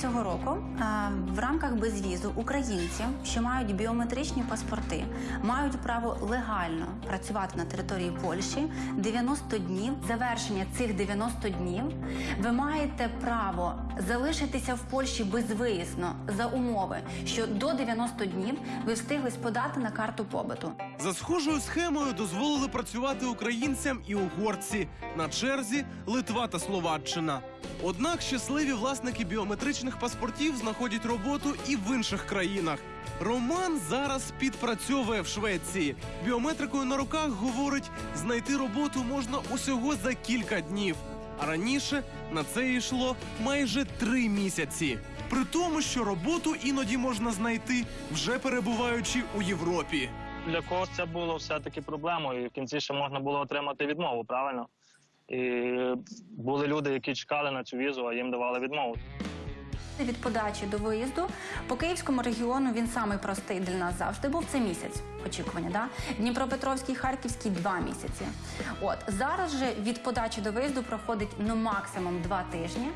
Цього року е, в рамках безвізу українці, що мають біометричні паспорти, мають право легально працювати на території Польщі 90 днів. Завершення цих 90 днів ви маєте право залишитися в Польщі безвиїзно за умови, що до 90 днів ви встигли подати на карту побиту. За схожою схемою дозволили працювати українцям і угорці. На черзі Литва та Словаччина. Однак щасливі власники біометричних паспортів знаходять роботу і в інших країнах. Роман зараз підпрацьовує в Швеції. Біометрикою на руках говорить, знайти роботу можна усього за кілька днів. А раніше на це йшло майже три місяці. При тому, що роботу іноді можна знайти, вже перебуваючи у Європі. Для когось це було все-таки проблемою, і в кінці ще можна було отримати відмову, правильно? І були люди, які чекали на цю візу, а їм давали відмову. Від подачі до виїзду по київському регіону він самий простий для нас завжди був це місяць очікування. Да? Дніпропетровський, Харківський два місяці. От зараз же від подачі до виїзду проходить ну максимум два тижні.